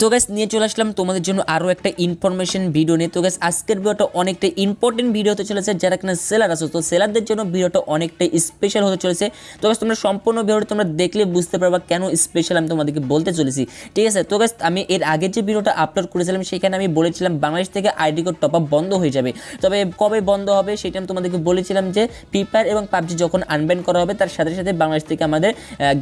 তো গ্যাস নিয়ে চলে আসলাম তোমাদের জন্য আরও একটা ইনফরমেশন ভিডিও নিয়ে। তো গ্যাস আজকের ভিডিওটা অনেকটা ইম্পর্টেন্ট ভিডিও হতে চলেছে, যারা কিনা সেলার আছো, তো সেলারদের জন্য ভিডিওটা অনেকটাই স্পেশাল হতে চলেছে। তো গ্যাস তোমরা সম্পূর্ণ ভিডিওটা তোমরা দেখলে বুঝতে পারবা কেন স্পেশাল আমি তোমাদেরকে বলতে চলেছি। ঠিক আছে? তো গ্যাস আমি এর আগে যে ভিডিওটা আপলোড করেছিলাম, সেখানে আমি বলেছিলাম, বাংলাদেশ থেকে আইডি কোড টপ আপ বন্ধ হয়ে যাবে। তবে কবে বন্ধ হবে সেটা আমি তোমাদেরকে বলেছিলাম যে ফ্রি ফায়ার এবং পাবজি যখন আনব্যান করা হবে, তার সাথে সাথে বাংলাদেশ থেকে আমাদের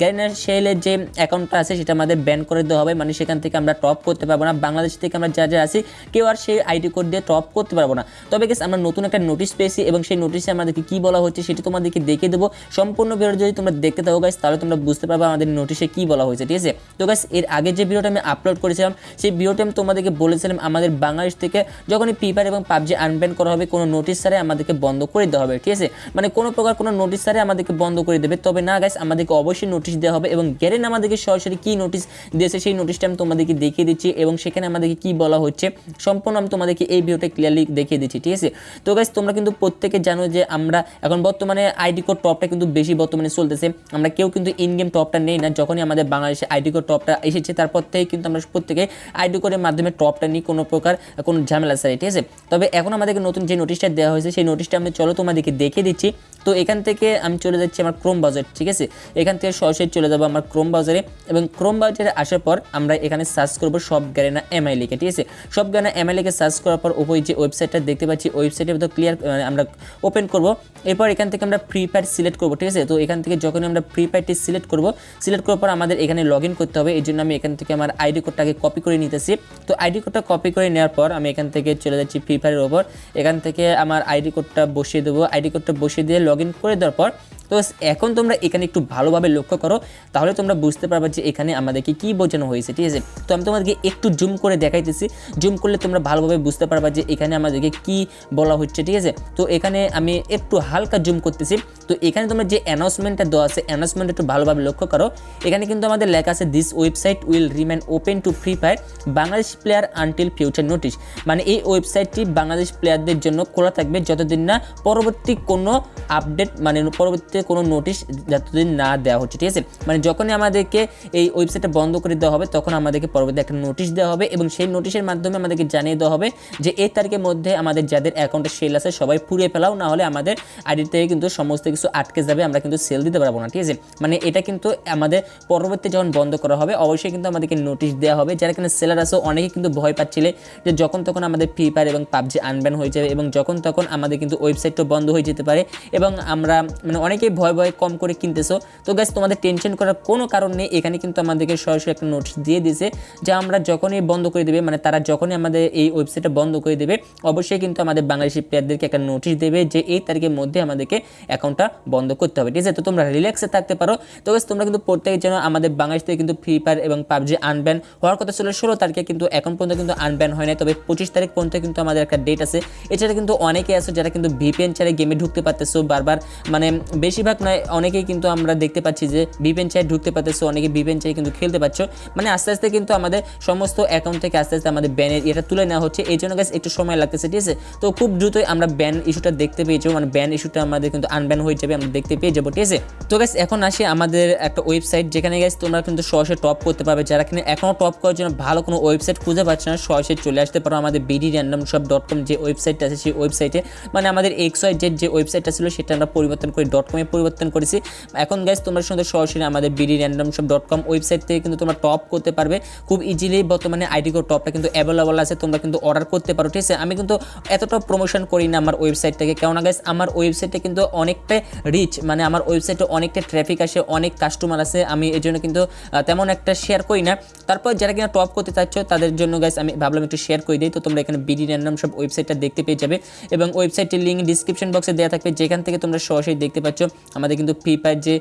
গ্যারিনার সেলের যে অ্যাকাউন্টটা আছে, সেটা আমাদের ব্যান করে দেওয়া হবে। মানে সেখান থেকে আমরা টপ করতে পারব না। বাংলাদেশ থেকে আমরা যা যা আছি, কেউ আর সেই আইডি কোড দিয়ে টপ করতে পারব না। তবে গেস আমরা নতুন একটা নোটিশ পেয়েছি এবং সেই নোটিশে আমাদেরকে কী বলা হচ্ছে সেটা তোমাদেরকে দেখে দেবো। সম্পূর্ণ ভিডিও যদি তোমরা দেখতে থাকো গাইস তাহলে তোমরা বুঝতে পারবে আমাদের নোটিশে কী বলা হয়েছে, ঠিক আছে? তো গাইস এর আগে যে ভিডিওটা আমি আপলোড করেছিলাম, সেই ভিডিওটা আমি তোমাদেরকে বলেছিলাম আমাদের বাংলাদেশ থেকে যখনই ফায়ার এবং পাবজি আনব্যান করা হবে, কোনো নোটিশ সারে আমাদেরকে বন্ধ করে দেওয়া হবে, ঠিক আছে? মানে কোনো প্রকার কোনো নোটিশ সারে আমাদেরকে বন্ধ করে দেবে। তবে না গাইস আমাদেরকে অবশ্যই নোটিশ দেওয়া হবে এবং গ্যারেন আমাদেরকে সরাসরি কী নোটিশ দিয়েছে, সেই নোটিশটা আমি তোমাদেরকে দেখিয়ে দিচ্ছি এবং সেখানে আমাদেরকে কী বলা হচ্ছে সম্পূর্ণ আমি তোমাদেরকে এই ভিডিওটা ক্লিয়ারলি দেখিয়ে দিচ্ছি, ঠিক আছে? তো গাইস তোমরা কিন্তু প্রত্যেকে জানো যে আমরা এখন বর্তমানে আইডি কোড টপটা কিন্তু বেশি বর্তমানে চলতেছে। আমরা কেউ কিন্তু ইন গেম টপটা নেই না, যখনই আমাদের বাংলাদেশে আইডি কোড টপটা এসেছে, তারপর থেকে কিন্তু আমরা প্রত্যেকে আইডি কোডের মাধ্যমে টপটা নিই কোনো প্রকার, কোনো ঝামেলা সারি ঠিক আছে? তবে এখন আমাদেরকে নতুন যে নোটিশটা দেওয়া হয়েছে, সেই নোটিশটা আমি চলো তোমাদেরকে দেখে দিচ্ছি। তো এখান থেকে আমি চলে যাচ্ছি আমার ক্রোম বাজার ঠিক আছে? এখান থেকে সরাসরি চলে যাব আমার ক্রোম বাজারে এবং ক্রোম বাজারে আসার পর আমরা এখানে সার্চ করব, সব গ্যারেনা এমআই লিখে, ঠিক আছে? সব গ্যারেনা এমআই লিখে সার্চ করার পর ওপরে যে ওয়েবসাইটটা দেখতে পাচ্ছি ওয়েবসাইটের মধ্যে ক্লিয়ার আমরা ওপেন করব। এরপর এখান থেকে আমরা ফ্রি ফায়ার সিলেক্ট করব, ঠিক আছে? তো এখান থেকে যখন আমরা ফ্রি ফায়ারটি সিলেক্ট করব সিলেক্ট করার পর আমাদের এখানে লগ করতে হবে। এই জন্য আমি এখান থেকে আমার আইডি কোডটাকে কপি করে নিতেছি। তো আইডি কোডটা কপি করে নেওয়ার পর আমি এখান থেকে চলে যাচ্ছি ফ্রি ফায়ারের ওপর এখান থেকে আমার আইডি কোডটা বসিয়ে দেবো। আইডি কোডটা বসিয়ে দিয়ে লগ করে দেওয়ার পর, তো এখন তোমরা এখানে একটু ভালোভাবে লক্ষ্য করো, তাহলে তোমরা বুঝতে পারবে যে এখানে আমাদেরকে কী বোঝানো হয়েছে, ঠিক আছে? তো আমি তোমাদেরকে একটু জুম করে দেখাইতেছি। জুম করলে তোমরা ভালোভাবে বুঝতে পারবা যে এখানে আমাদেরকে কি বলা হচ্ছে, ঠিক আছে? তো এখানে আমি একটু হালকা জুম করতেছি। তো এখানে তোমরা যে অ্যানাউন্সমেন্টটা দেওয়া আছে অ্যানাউন্সমেন্ট একটু ভালোভাবে লক্ষ্য করো। এখানে কিন্তু আমাদের লেখা আছে this website will remain open to free fire Bangladesh player until future notice মানে এই ওয়েবসাইটটি বাংলাদেশ প্লেয়ারদের জন্য খোলা থাকবে যতদিন না পরবর্তী কোনো আপডেট মানে পরবর্তী কোনো নোটিশ যতদিন না দেওয়া হচ্ছে, ঠিক আছে? মানে যখনই আমাদেরকে এই ওয়েবসাইটটা বন্ধ করে দেওয়া হবে, তখন আমাদেরকে পরবর্তী একটা নোটিশ দেওয়া হবে এবং সেই নোটিশের মাধ্যমে আমাদেরকে জানিয়ে দেওয়া হবে যে এই তারিখের মধ্যে আমাদের যাদের অ্যাকাউন্টে সেল আছে, সবাই পুড়িয়ে ফেলাও, না হলে আমাদের আইডি থেকে কিন্তু সমস্ত কিছু আটকে যাবে, আমরা কিন্তু সেল দিতে পারব না, ঠিক আছে? মানে এটা কিন্তু আমাদের পরবর্তী যখন বন্ধ করা হবে, অবশ্যই কিন্তু আমাদেরকে নোটিশ দেওয়া হবে। যারা কিনা সেলার আছে, অনেকে কিন্তু ভয় পাচ্ছিলে যে যখন তখন আমাদের ফ্রি ফায়ার এবং পাবজি আনব্যান হয়ে যাবে এবং যখন তখন আমাদের কিন্তু ওয়েবসাইটটা বন্ধ হয়ে যেতে পারে এবং আমরা মানে অনেকেই ভয় ভয় কম করে কিনতেছো। তো গ্যাস তোমাদের টেনশন করার কোনো কারণ নেই। এখানে কিন্তু আমাদেরকে সরাসরি একটা নোটিশ দিয়ে দিয়েছে যে আমরা যখনই বন্ধ করে দেবে মানে তারা যখনই আমাদের এই ওয়েবসাইটটা বন্ধ করে দেবে, অবশ্যই কিন্তু আমাদের বাংলাদেশি প্লেয়ারদেরকে একটা নোটিশ দেবে যে এই তারিখের মধ্যে আমাদেরকে অ্যাকাউন্টটা বন্ধ করতে হবে। ঠিক আছে? তো তোমরা রিল্যাক্সে থাকতে পারো। তো তোমরা কিন্তু প্রত্যেকের জন্য আমাদের বাংলাদেশ থেকে কিন্তু ফ্রি ফায়ার এবং পাবজি আনব্যান হওয়ার কথা ছিল, ষোলো তারিখে কিন্তু এখন পর্যন্ত কিন্তু আনব্যান হয় না তবে পঁচিশ তারিখ পর্যন্ত কিন্তু আমাদের একটা ডেট আছে। এছাড়া কিন্তু অনেকে আছে যারা কিন্তু ভিপিএন ছাড়া গেমে ঢুকতে পারতেছো, বারবার মানে বেশিরভাগ নয়, অনেকেই কিন্তু আমরা দেখতে পাচ্ছি যে ভিপিএন চাই ঢুকতে পারতেছো, অনেকে ভিপিএন চাই কিন্তু খেলতে পারছ। মানে আস্তে আস্তে কিন্তু আমাদের সমস্ত অ্যাকাউন্ট থেকে আস্তে আস্তে আমাদের ব্যানের এটা তুলে নেওয়া হচ্ছে। এই জন্য গাছ একটু সময় লাগতেছে, ঠিক আছে? তো খুব দ্রুতই আমরা ব্যান ইস্যুটা দেখতে পেয়েছি মানে ব্যান ইস্যুটা আমাদের কিন্তু আনব্যান হয়ে যাবে, আমরা দেখতে পেয়ে যাব, ঠিক আছে? তো গাছ এখন আসি আমাদের একটা ওয়েবসাইট যেখানে গাছ তোমরা কিন্তু সরাসরি টপ করতে পারবে। যারা কিনা এখনও টপ করার জন্য ভালো কোনো ওয়েবসাইট খুঁজে পাচ্ছে না সরাসরি চলে আসতে পারো আমাদের BD random shop dot com যে ওয়েবসাইটটা আছে, সেই ওয়েবসাইটে মানে আমাদের এক্স ওয়াই জেড যে ওয়েবসাইটটা ছিল, সেটা আমরা পরিবর্তন করে ডট কমে পরিবর্তন করেছি। এখন গাইজ তোমরা সঙ্গে সরাসরি আমাদের BD random shop dot com website থেকে কিন্তু তোমরা টপ করতে পারবে। খুব ইজিলি বর্তমানে আইডি কোড টপটা কিন্তু অ্যাভেলেবল আছে, তোমরা কিন্তু অর্ডার করতে পারো, ঠিক আছে? আমি কিন্তু এতটা প্রমোশন করি না আমার ওয়েবসাইটটাকে কেননা গাইজ আমার ওয়েবসাইটে কিন্তু অনেকটা রিচ মানে আমার ওয়েবসাইটে অনেকটা ট্রাফিক আসে, অনেক কাস্টমার আছে আমি এই জন্য কিন্তু তেমন একটা শেয়ার করি না। তারপর যারা কিনা টপ করতে চাচ্ছ, তাদের জন্য গাইজ আমি ভাবলাম একটু শেয়ার করে দিই, তো তোমরা এখানে বিডি র্যান্ডম সব ওয়েবসাইটটা দেখতে পেয়ে যাবে। এবং ওয়েবসাইটের লিঙ্ক ডিসক্রিপশন বক্সে দেওয়া থাকবে, যেখান থেকে তোমরা সরাসরি দেখতে পাচ্ছ, আমাদের কিন্তু ফ্রি ফায়ার যে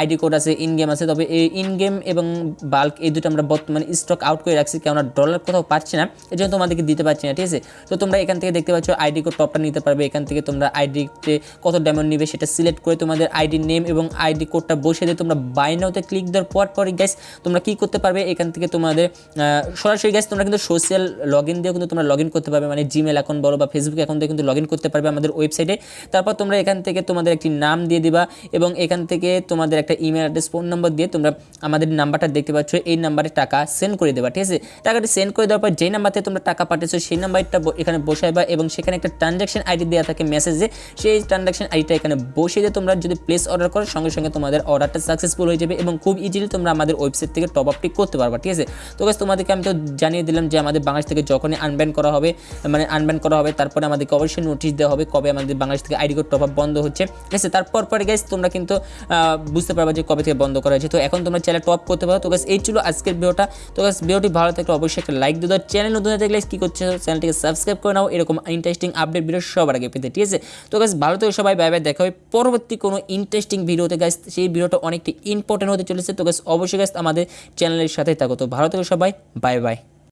আইডি কোড আছে ইন গেম আছে, তবে এই ইন গেম এবং বাল্ক এই দুটো আমরা বর্তমানে স্টক আউট করে রাখছি, কেননা ডলার কোথাও পাচ্ছি না এই জন্য তোমাদেরকে দিতে পারছি না, ঠিক আছে? তো তোমরা এখান থেকে দেখতে পাচ্ছ আইডি কোড টপটা নিতে পারবে, এখান থেকে তোমরা আইডিতে কত ডায়মন্ড নিবে সেটা সিলেক্ট করে তোমাদের আইডি নেম এবং আইডি কোডটা বসে দিয়ে তোমরা বাই নাওতে ক্লিক দেওয়ার পর পরই গ্যাস তোমরা কী করতে পারবে? এখান থেকে তোমাদের সরাসরি গ্যাস তোমরা কিন্তু সোশ্যাল লগ ইন দিয়েও কিন্তু তোমরা লগ ইন করতে পারবে মানে জিমেল অ্যাকাউন্ট বলো বা ফেসবুক অ্যাকাউন্ট দিয়ে কিন্তু লগ ইন করতে পারবে আমাদের ওয়েবসাইটে তারপর তোমরা এখান থেকে তোমাদের একটি নাম দিয়ে দিবা এবং এখান থেকে তোমাদের একটা ইমেল অ্যাড্রেস ফোন নম্বর দিয়ে তোমরা আমাদের নাম্বারটা দেখতে পাচ্ছ, এই নাম্বারে টাকা সেন্ড করে দেবা, ঠিক আছে? টাকাটি সেন্ড করে দেওয়ার পর যেই নাম্বার থেকে তোমরা টাকা পাঠিয়েছো সেই নাম্বারটা এখানে বসাইবা এবং সেখানে একটা ট্রানজাকশন আইডি দেওয়া থাকে মেসেজে সেই ট্রানজাকশন আইডিটা এখানে বসিয়ে দিয়ে তোমরা যদি প্লেস অর্ডার করো, সঙ্গে সঙ্গে তোমাদের অর্ডারটা সাকসেসফুল হয়ে যাবে এবং খুব ইজিলি তোমরা আমাদের ওয়েবসাইট থেকে টপ আপটি করতে পারবা, ঠিক আছে? তো গাছ তোমাদেরকে আমি তো জানিয়ে দিলাম যে আমাদের বাংলাদেশ থেকে যখনই আনব্যান করা হবে মানে আনব্যান করা হবে, তারপরে আমাদেরকে অবশ্যই নোটিশ দেওয়া হবে কবে আমাদের বাংলাদেশ থেকে আইডি কোড টপ আপ বন্ধ হচ্ছে, ঠিক আছে? তারপর পরে গাইস তোমরা কিন্তু বুঝতে পারবা যে কবে থেকে বন্ধ করা হয়েছে। তো এখন তোমরা চ্যানেল টপ করতে পারো। তো গাছ এই ছিল আজকের ভিডিওটা তো গাছ ভিডিওটি ভালো থাকলে অবশ্যই একটা লাইক দিয়ে দাও। চ্যানেল নতুন থাকলে কী করছে চ্যানেলটিকে সাবস্ক্রাইব করে নাও। এরকম ইন্টারেস্টিং আপডেট ভিডিও সবার আগে পেতে, ঠিক আছে? তো গাছ ভালো থেকে সবাই বাই বাই দেখা হবে পরবর্তী কোনো ইন্টারেস্টিং ভিডিওতে গাছ সেই ভিডিওটা অনেকটা ইম্পর্টেন্ট হতে চলেছে। তো গাছ অবশ্যই গাছ আমাদের চ্যানেলের সাথে থাকো। তো ভালো থেকে সবাই বাই বাই